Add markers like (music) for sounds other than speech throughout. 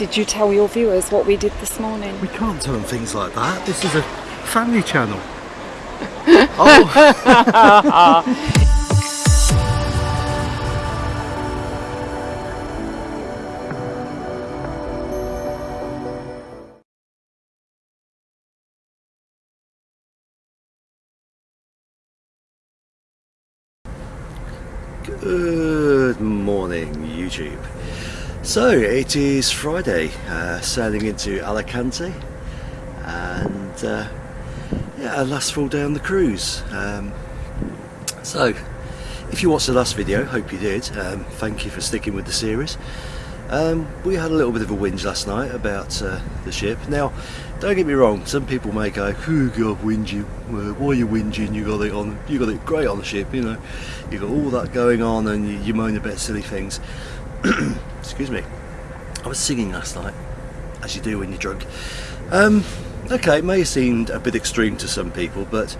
Did you tell your viewers what we did this morning? We can't tell them things like that. This is a family channel. (laughs) oh. (laughs) So it is Friday, uh, sailing into Alicante and uh, yeah, our last full day on the cruise. Um, so if you watched the last video, hope you did, um, thank you for sticking with the series. Um, we had a little bit of a whinge last night about uh, the ship. Now, don't get me wrong. Some people may go, "Oh God, whinging! Why are you whinging? You got it on. You got it great on the ship. You know, you got all that going on, and you, you moan about silly things." (clears throat) Excuse me. I was singing last night, as you do when you're drunk. Um, okay, it may have seemed a bit extreme to some people, but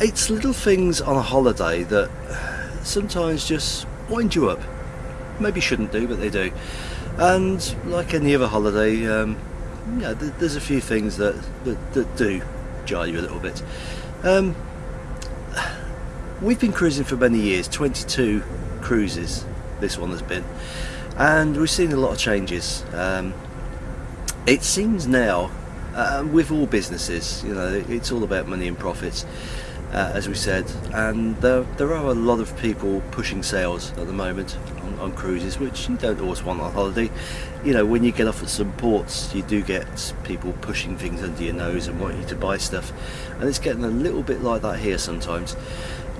it's little things on a holiday that sometimes just wind you up maybe shouldn't do, but they do. And like any other holiday, um, yeah, th there's a few things that, that, that do jar you a little bit. Um, we've been cruising for many years, 22 cruises this one has been, and we've seen a lot of changes. Um, it seems now, uh, with all businesses, you know, it's all about money and profits uh, as we said. And there, there are a lot of people pushing sales at the moment on, on, cruises which you don't always want on holiday. You know when you get off at some ports you do get people pushing things under your nose and want you to buy stuff. And it's getting a little bit like that here sometimes.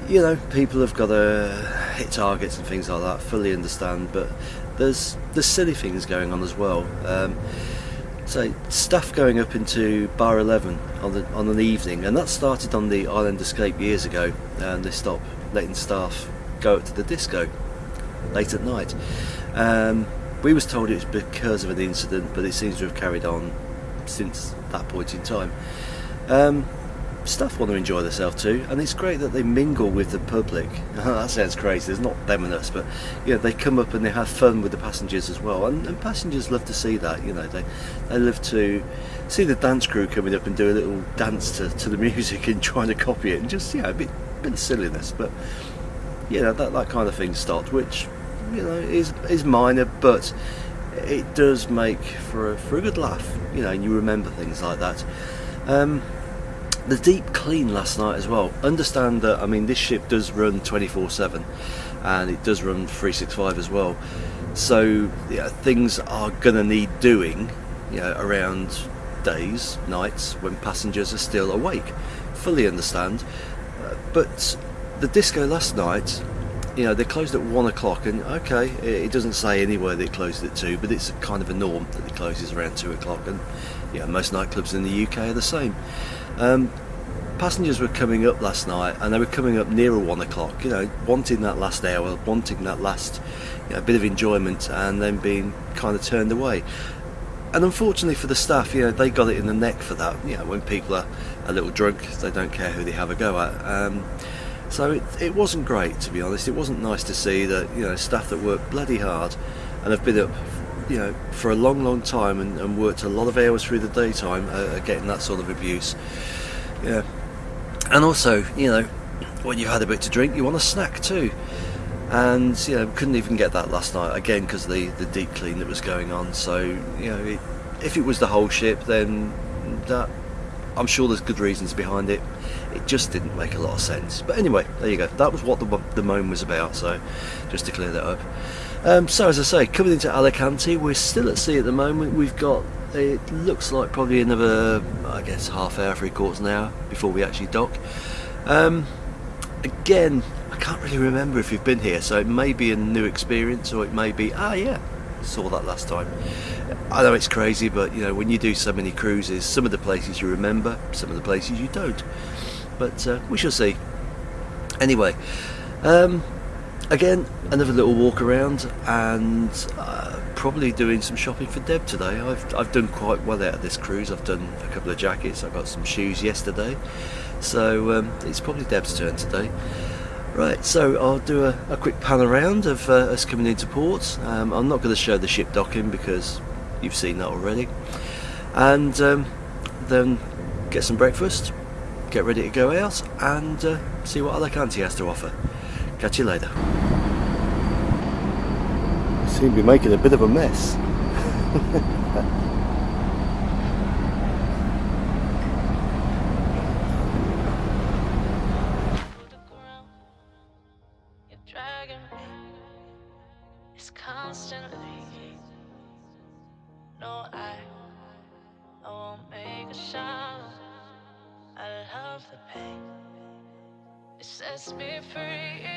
You know people have got to hit targets and things like that fully understand but there's there's silly things going on as well um, so stuff going up into bar 11 on, the, on an evening and that started on the Island Escape years ago and they stopped letting staff go up to the disco late at night. Um, we was told it was because of an incident but it seems to have carried on since that point in time. Um, staff want to enjoy themselves too and it's great that they mingle with the public. (laughs) That sounds crazy there's not them and us but you know they come up and they have fun with the passengers as well and, and passengers love to see that you know they they love to see the dance crew coming up and do a little dance to, to the (laughs) music and trying to copy it and just know a bit, bit of silliness but you know that, that kind of thing stopped which you know is is minor but it does make for a, for a good laugh you know and you remember things like that. Um, the deep clean last night as well. Understand that I mean this ship does run 24/7 and it does run 365 as well. So yeah, things are gonna need doing you know, around days nights when passengers are still awake. Fully understand. Uh, but the disco last night you know they closed at one o'clock and okay it, it doesn't say anywhere they closed at two but it's kind of a norm that it closes around two o'clock and yeah most nightclubs in the UK are the same um, passengers were coming up last night and they were coming up nearer one o'clock, you know, wanting that last hour, wanting that last you know, bit of enjoyment and then being kind of turned away. And unfortunately for the staff, you know, they got it in the neck for that. You know, when people are a little drunk, they don't care who they have a go at. Um, so it, it wasn't great, to be honest. It wasn't nice to see that, you know, staff that work bloody hard and have been up you know, for a long, long time and, and worked a lot of hours through the daytime uh, getting that sort of abuse. Yeah. And also, you know, when you've had a bit to drink, you want a snack too. And, you know, couldn't even get that last night, again, because the, the deep clean that was going on. So, you know, it, if it was the whole ship, then that, I'm sure there's good reasons behind it. It just didn't make a lot of sense. But anyway, there you go. That was what the, the moan was about, so just to clear that up. Um, so as I say, coming into Alicante, we're still at sea at the moment. We've got, it looks like probably another, I guess, half hour, three quarters an hour before we actually dock. Um, again, I can't really remember if you've been here, so it may be a new experience or it may be, ah yeah, saw that last time. I know it's crazy, but you know, when you do so many cruises, some of the places you remember, some of the places you don't. But uh, we shall see. Anyway, um, again another little walk around and uh, probably doing some shopping for Deb today I've, I've done quite well out of this cruise I've done a couple of jackets I got some shoes yesterday so um, it's probably Deb's turn today right so I'll do a, a quick pan around of uh, us coming into port um, I'm not going to show the ship docking because you've seen that already. And um, then get some breakfast, get ready to go out, and uh, see what Alicante has to offer. Catch you later. Seem to be making a bit of a mess. (laughs) It's constantly. No, I, I won't make a sound. I love the pain. It sets me free.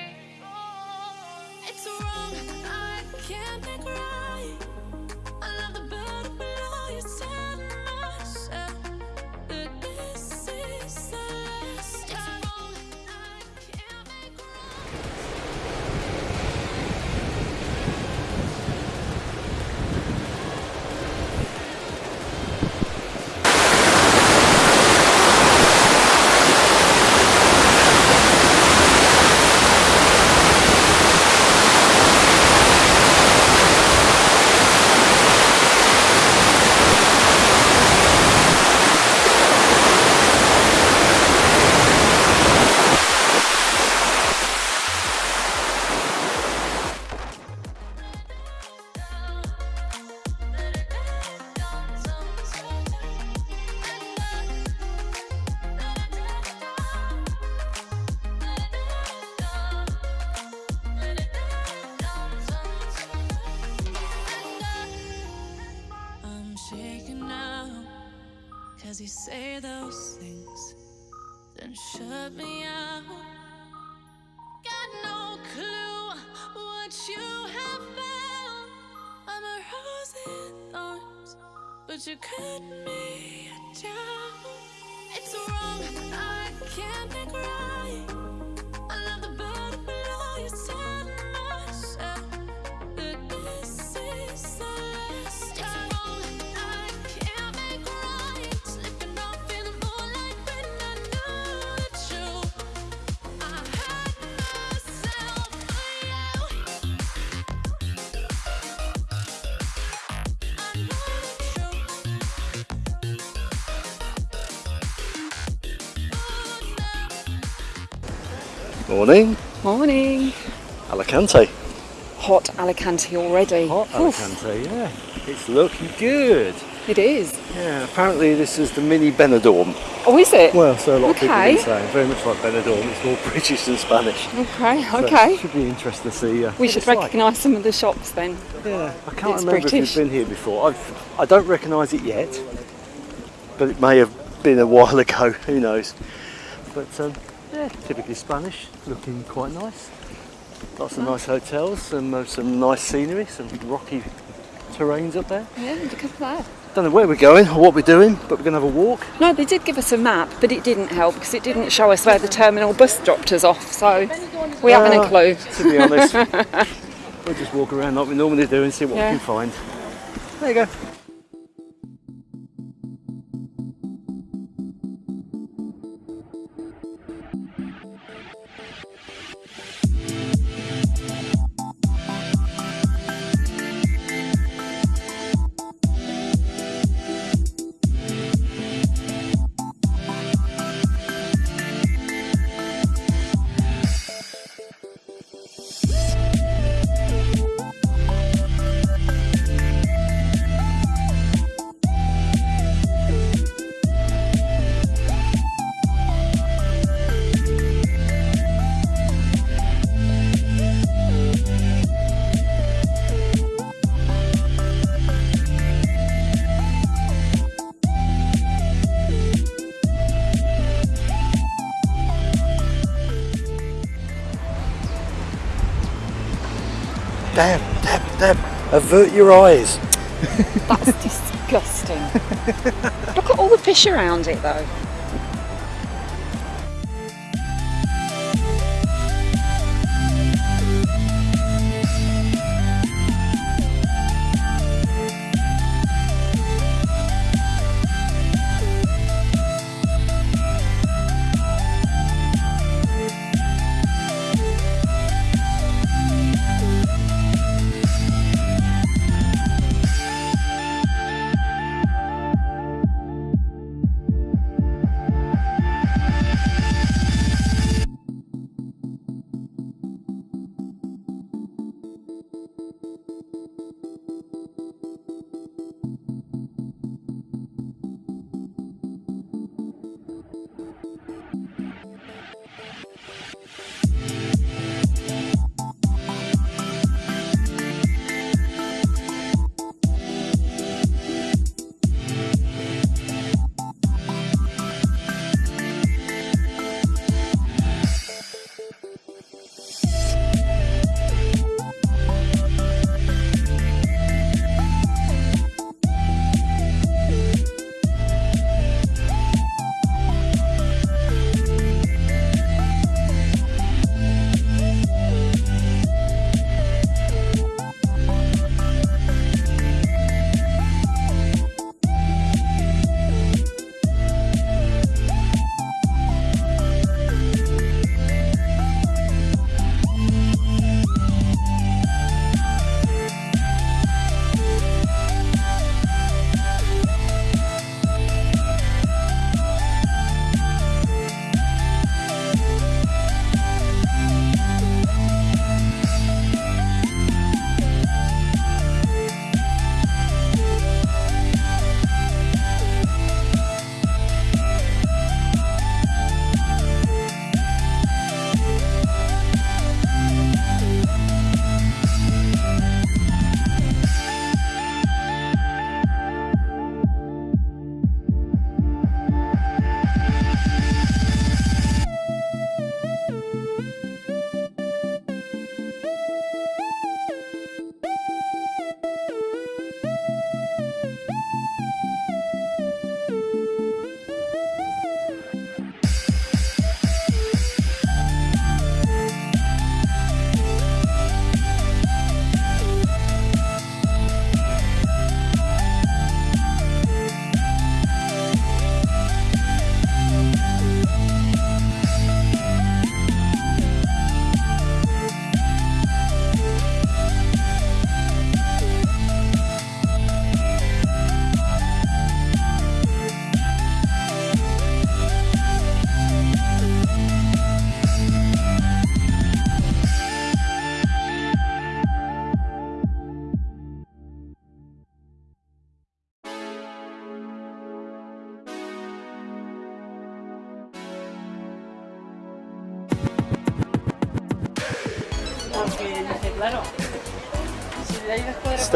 It's wrong. I can't make right. Say those things, then shut me out. Got no clue what you have found. I'm a rose in thorns, but you cut me down. It's wrong, I can't make right. Morning, Morning. Alicante. Hot Alicante already. Hot Oof, Alicante, yeah. It's looking good. it is. Yeah, apparently this is the mini Benidorm. Oh, is it? Well, so a lot of people Okay. saying, very much like Benidorm, it's more (laughs) British than Spanish. Okay, So okay. should be interesting to see. Uh, We should it's like. recognise some of the shops then. Yeah, I can't It's remember British. if you've been here before. I've, I don't recognise it yet, but it may have been a while (laughs) ago. Who knows? But um, yeah, typically Spanish, looking quite nice. Lots of nice hotels, some uh, some nice scenery, some rocky terrains up there. Yeah, look at that. Don't know where we're going or what we're doing, but we're going to have a walk. No, they did give us a map, but it didn't help because it didn't show us where the terminal bus dropped us off. So we haven't a Uh, clue. To be honest, (laughs) we'll just walk around like we normally do and see what Yeah. we can find. There you go. Avert your eyes. That's disgusting. Look at all the fish around it though.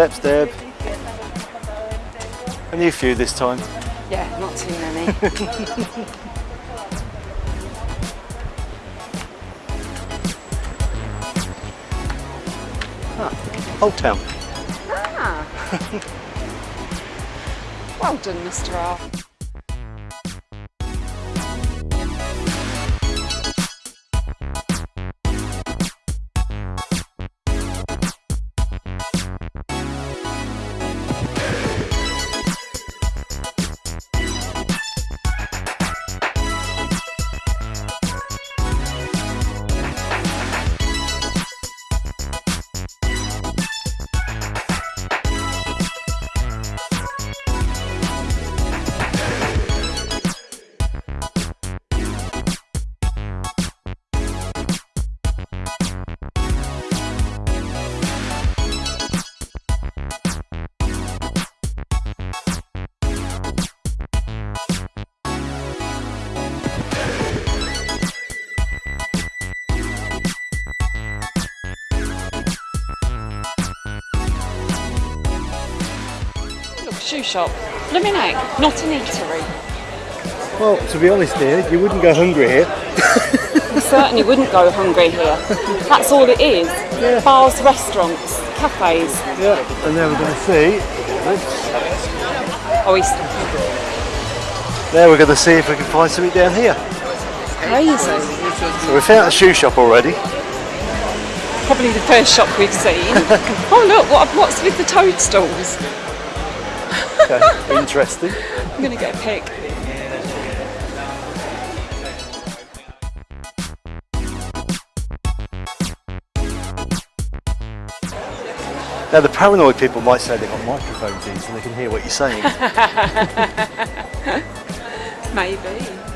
Step, step. Only a few this time. Yeah, not too many. (laughs) Old Town. ah. (laughs) well done, Mr. R. shoe shop. Blooming heck, not an eatery. Well, to be honest here, you wouldn't go hungry here. You certainly wouldn't go hungry here. That's all it is. Bars, restaurants, cafes. Yeah. And then we're going to see, Oyster. there we're going to see if we can find something down here. Crazy. So we found a shoe shop already. Probably the first shop we've seen. (laughs) oh look, what, what's with the toadstools? Okay, interesting. I'm gonna get a pic. Now the paranoid people might say they've got microphones in so they can hear what you're saying. (laughs) Maybe.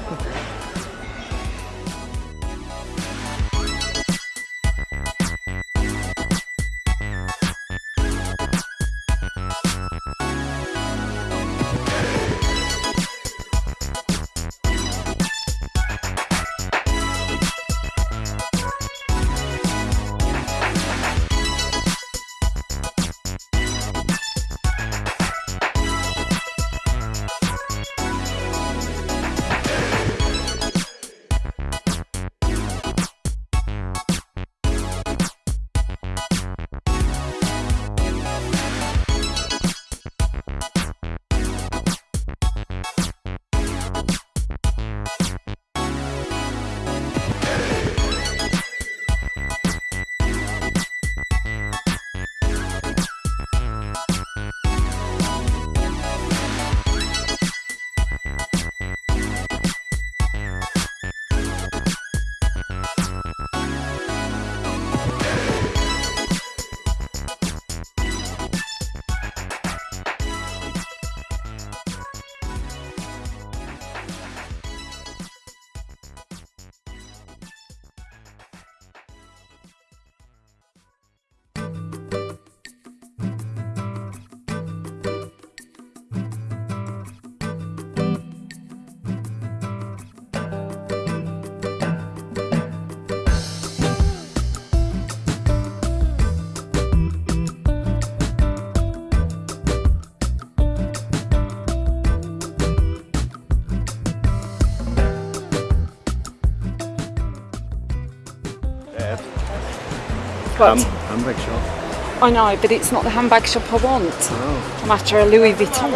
But handbag shop. I know, but it's not the handbag shop I want. Oh. I'm after a Louis Vuitton.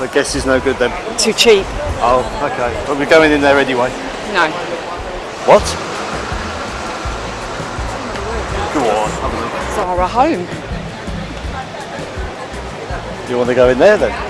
I guess it's no good then. Too cheap. Oh, okay. But we're going in there anyway. No. What? Go on, have a look. Zara home. Do you want to go in there then?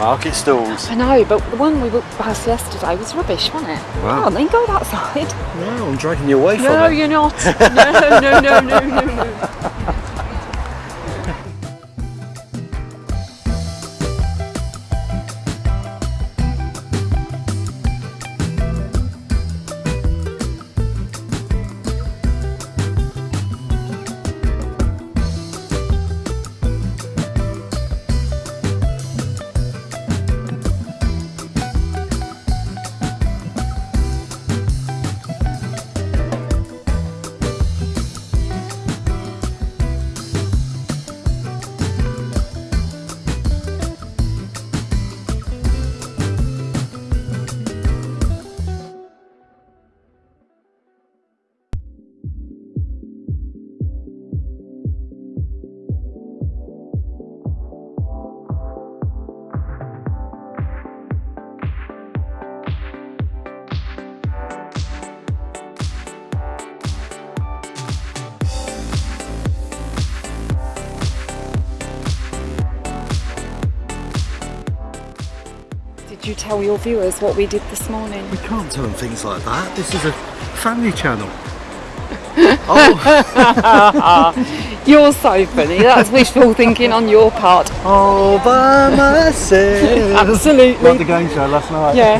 Market stalls. I know, but the one we walked past yesterday was rubbish, wasn't it? Wow. Oh, then go that side. No, I'm dragging you away No, from it. No, you're not. (laughs) No, no, no, no, no, no. Tell your viewers what we did this morning? We can't tell them things like that. This is a family channel. (laughs) oh, You're so funny. That's wishful thinking on your part. all by myself. Absolutely. Like the game show last night. Yeah.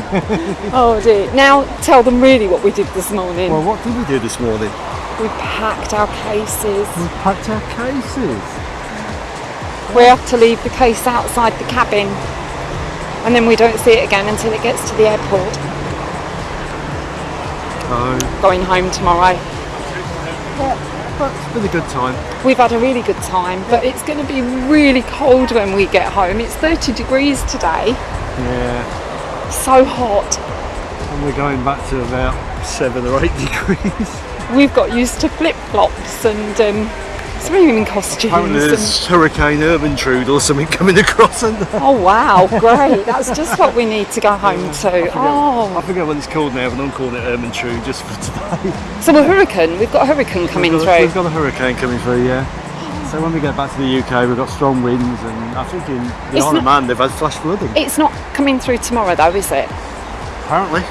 (laughs) Oh dear. Now tell them really what we did this morning. Well, what did we do this morning? we packed our cases. We packed our cases. We have to leave the case outside the cabin. And then we don't see it again until it gets to the airport. Oh, Going home tomorrow. but it's been a good time. We've had a really good time, but it's going to be really cold when we get home. It's 30 degrees today. Yeah, So hot. and we're going back to about seven or eight (laughs) degrees. We've got used to flip flops and um, swimming costumes. Apparently there's Hurricane Ermentrude or something (laughs) coming across and (laughs) Oh wow, great. That's just what we need to go home to. I Oh, forget what it's called now, but I'm calling it Ermentrude just for today. so a hurricane. We've got a hurricane coming we've got, through. We've got a hurricane coming through, yeah. So when we get back to the UK, we've got strong winds, and I think in the It's Isle of Man they've had flash flooding. It's not coming through tomorrow though, is it? Apparently.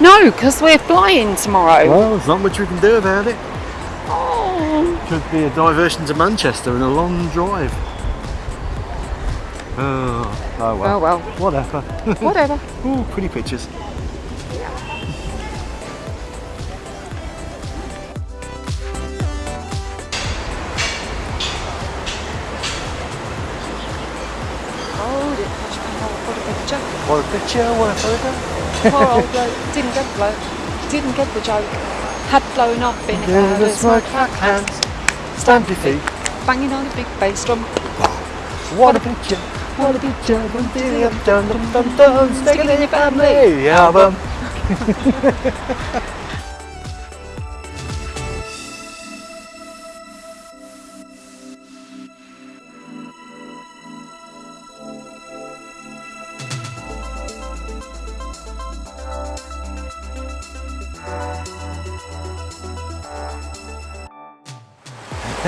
No, because we're flying tomorrow. Well, there's not much we can do about it. Could be a diversion to Manchester and a long drive. Oh, oh well. oh well, Whatever. whatever. (laughs) Ooh, pretty pictures. Hold it, Posh Bang, what a picture. What a picture, what a photo. Poor old (laughs) bloke didn't get the bloke, didn't get the joke. Had blown up in a Yeah, the smoke, flat hands. Stamp your feet. banging on a big bass drum. What a picture. What a picture. Dum dum dum dum dum dum. Stick it in your family album. (laughs)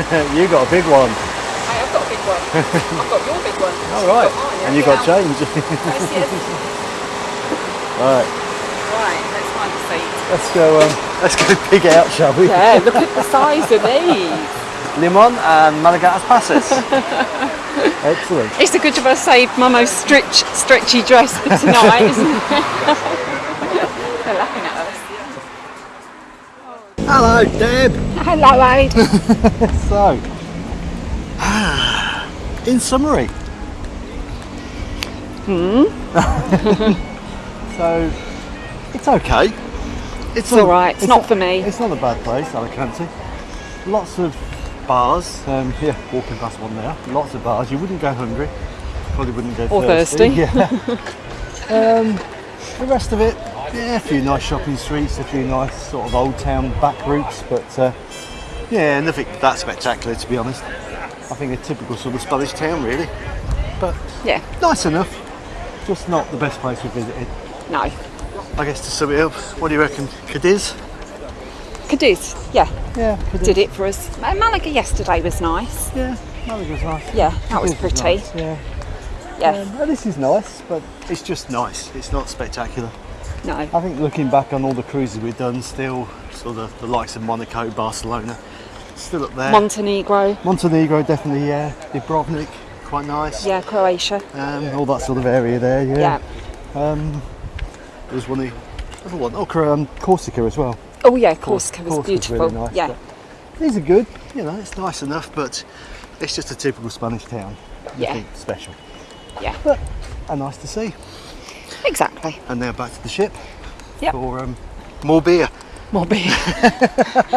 (laughs) you got a big one. I have got a big one. (laughs) I've got your big one. All right. You've got mine, And you got change. Yes, yes. (laughs) right. Right, let's find a seat. Let's go. Um, let's go pig out, shall we? Yeah, look at the size of these. Limon and Malagasy passes. Excellent. It's a good job I saved my most stretch, stretchy dress for tonight, isn't it? They're laughing at us. Hello, Deb. Hello, Aid. (laughs) So, in summary. Hmm. (laughs) so, it's okay. It's all right, it's not for me. It's not a bad place, Alicante. Lots of bars. Um, yeah, walking past one there. Lots of bars. You wouldn't go hungry. Probably wouldn't go Or thirsty. thirsty. (laughs) Yeah. um, the rest of it, yeah, a few nice shopping streets, a few nice sort of old town back routes, but uh, yeah, nothing that spectacular to be honest. I think a typical sort of Spanish town really, but Yeah, nice enough. Just not the best place we visited. no. I guess to sum it up, what do you reckon? Cadiz? Cadiz, yeah, Yeah, Cadiz. did it for us. Malaga yesterday was nice. Yeah, Malaga was nice. Yeah, that was Cadiz pretty. nice, Yeah. Yes. Um, and this is nice, but it's just nice. It's not spectacular. No. I think looking back on all the cruises we've done, still sort of the likes of Monaco, Barcelona, still up there. Montenegro. Montenegro definitely, yeah. Dubrovnik, quite nice. Yeah, Croatia. Um, all that sort of area there, yeah. Yeah. Um, there's one, other one, oh, um, Corsica as well. Oh yeah, Corsica was Corsica's beautiful. really nice, yeah. These are good, you know, it's nice enough, but it's just a typical Spanish town. Yeah. Special. Yeah. But are nice to see. Exactly. And now back to the ship Yep. for um, more beer. More beer. (laughs)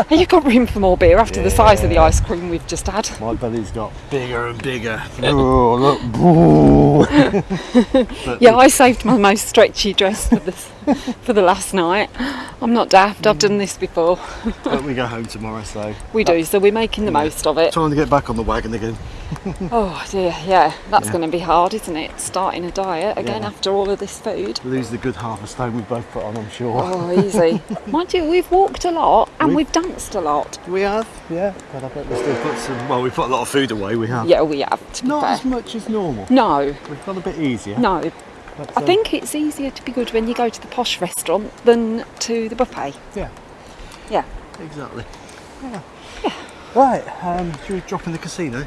You've got room for more beer after the size of the ice cream we've just had. My belly's got bigger and bigger. (laughs) oh, look. (laughs) Yeah, I saved my most stretchy dress for this (laughs) for the last night. I'm not daft. I've done this before. but we go home tomorrow, so (laughs) We do, so we're making the most of it. trying to get back on the wagon again. (laughs) Oh dear, yeah, that's Yeah. going to be hard, isn't it? Starting a diet again Yeah. after all of this food. Lose the good half a stone we've both put on, I'm sure. Oh, easy. Mind you, we've walked a lot and We've- we've danced a lot. We have, yeah. But I bet we still put some. Well, we put a lot of food away. We have. Yeah, we have. To be Not fair. as much as normal. No, We've got a bit easier. no. But, I um, think it's easier to be good when you go to the posh restaurant than to the buffet. Yeah, Yeah. exactly. Yeah. Right. Um, should we drop in the casino?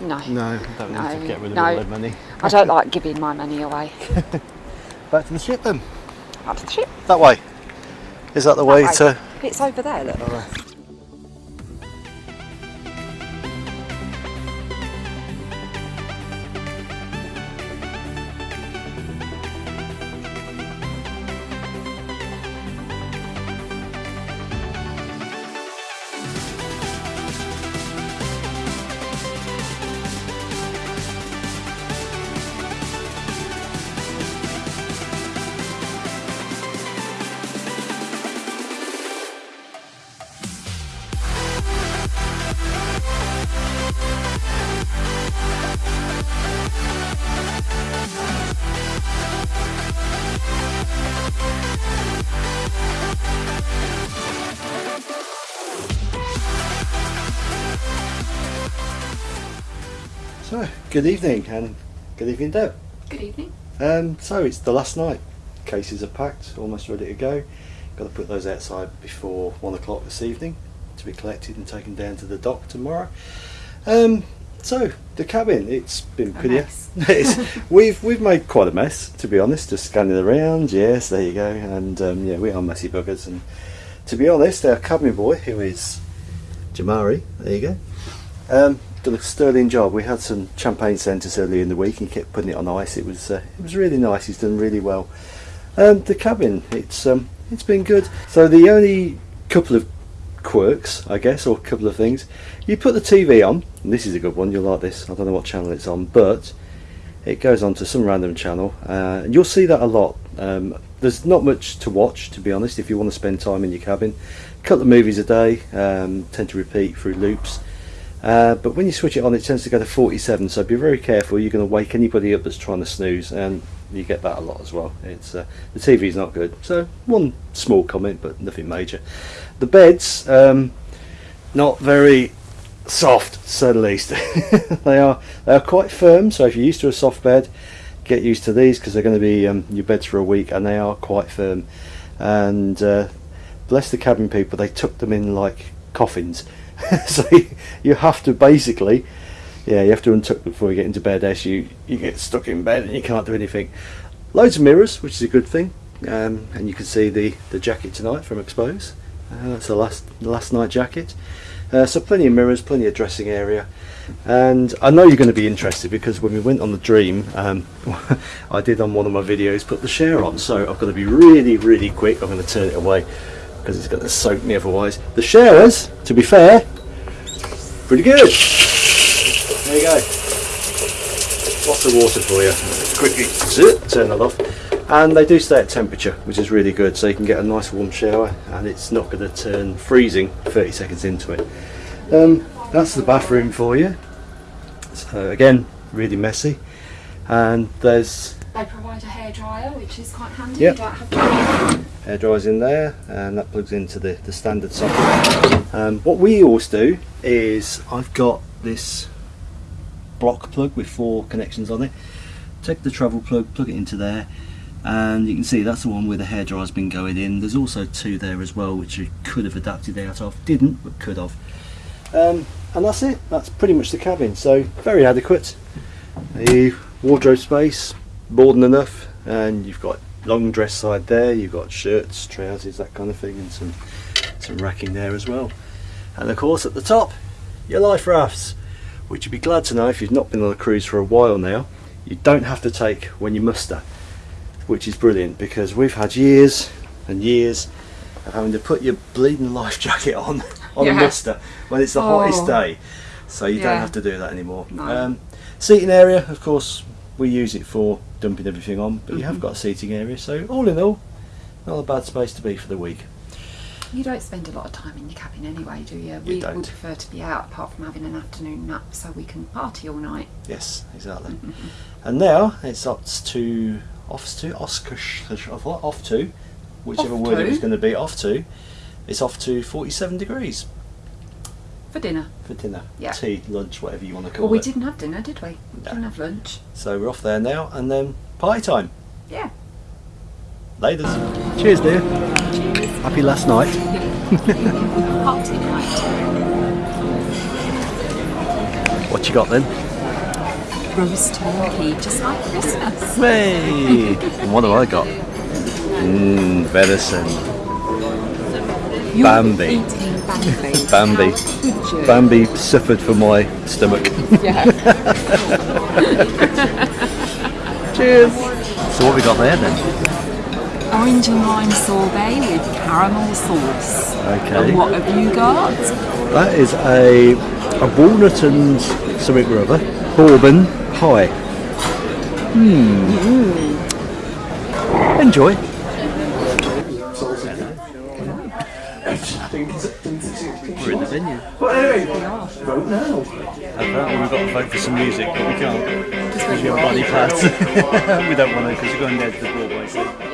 No. No, don't need to get rid of no. all that money. I don't like giving my money away. (laughs) Back to the ship then. Up to the ship. That way. Is that the way way. to? It's over there, look. So, good evening and good evening, Deb. Good evening. Um, so it's the last night. Cases are packed, almost ready to go. Got to put those outside before one o'clock this evening to be collected and taken down to the dock tomorrow. Um, so the cabin, it's been pretty. mess. (laughs) it's, we've we've made quite a mess, to be honest. Just scanning around. Yes, there you go. And um, yeah, we are messy buggers. And to be honest, our cabin boy, who is Jamari, there you go. Um, done a sterling job. We had some champagne centres earlier in the week. He kept putting it on ice. It was uh, it was really nice. He's done really well. Um, the cabin, it's um, it's been good. So the only couple of quirks, I guess, or a couple of things. You put the TV on. And this is a good one. You'll like this. I don't know what channel it's on, but it goes on to some random channel, uh, and you'll see that a lot. Um, there's not much to watch, to be honest. If you want to spend time in your cabin, a couple of movies a day um, tend to repeat through loops. Uh, but when you switch it on, it tends to go to 47. So be very careful. You're going to wake anybody up that's trying to snooze, and you get that a lot as well. It's uh, the TV's not good. So one small comment, but nothing major. The beds, um, not very soft, say the least. (laughs) they are they are quite firm. So if you're used to a soft bed, get used to these because they're going to be um, your beds for a week, and they are quite firm. And uh, bless the cabin people, they took them in like coffins. (laughs) so you, have to basically, yeah, you have to untuck before you get into bed. Else you you get stuck in bed and you can't do anything. Loads of mirrors, which is a good thing. Um, and you can see the the jacket tonight from Expose. Uh, that's the last last night jacket. Uh, so plenty of mirrors, plenty of dressing area, and I know you're going to be interested because when we went on the Dream, um, (laughs) I did on one of my videos put the share on. So I've got to be really, really quick. I'm going to turn it away because it's going to soak me otherwise. The sharers, to be fair, pretty good. There you go. Lots of water for you. Quickly turn that off. And they do stay at temperature, which is really good. So you can get a nice warm shower, and it's not going to turn freezing 30 seconds into it. Um, that's the bathroom for you. So again, really messy. And there's They provide a hairdryer, which is quite handy. Yep. You don't have to hair dryers in there and that plugs into the, the standard socket. Um, what we always do is I've got this block plug with four connections on it take the travel plug, plug it into there, and you can see that's the one where the hairdryer's been going in. There's also two there as well, which you could have adapted out of. Didn't, but could have. Um, and that's it. That's pretty much the cabin. So very adequate. The wardrobe space, more than enough, and you've got long dress side there. You've got shirts, trousers, that kind of thing, and some some racking there as well. And of course, at the top, your life rafts, which you'd be glad to know if you've not been on a cruise for a while now. You don't have to take when you muster, which is brilliant because we've had years and years of having to put your bleeding life (laughs) jacket on on a muster when it's the hottest Oh. day. So you don't have to do that anymore. No. Um, seating area, of course, we use it for dumping everything on, but you have Mhm. got a seating area. So all in all, not a bad space to be for the week. You don't spend a lot of time in your cabin anyway, do you? we don't. would prefer to be out apart from having an afternoon nap so we can party all night. Yes, exactly. Mm-hmm. (laughs) and now it's up to off to Oscar off to whichever Off word it was going to be off to. It's off to 47 degrees For dinner. for dinner, Yeah. tea, lunch, whatever you want to call it. Well, we it. didn't have dinner, did we? No. Didn't have lunch. So we're off there now, and then party time. Yeah. Ladies, cheers, dear. Happy last night. (laughs) Party night. What you got then? Roast turkey, just like Christmas. Hey, and what have I got? (laughs) Mmm, venison. You're Bambi. Bambi. Bambi. How could you? Bambi suffered for my stomach. Yeah. (laughs) Cheers. So what we got there then? Orange and lime sorbet with caramel sauce. Okay. And what have you got? That is a a walnut and something or other bourbon pie. Hmm. Enjoy. We're in the venue. But anyway, vote now. Apparently we've got to vote for some music, but we can't because we have body parts. (laughs) we don't want to because we're going down to the Broadway.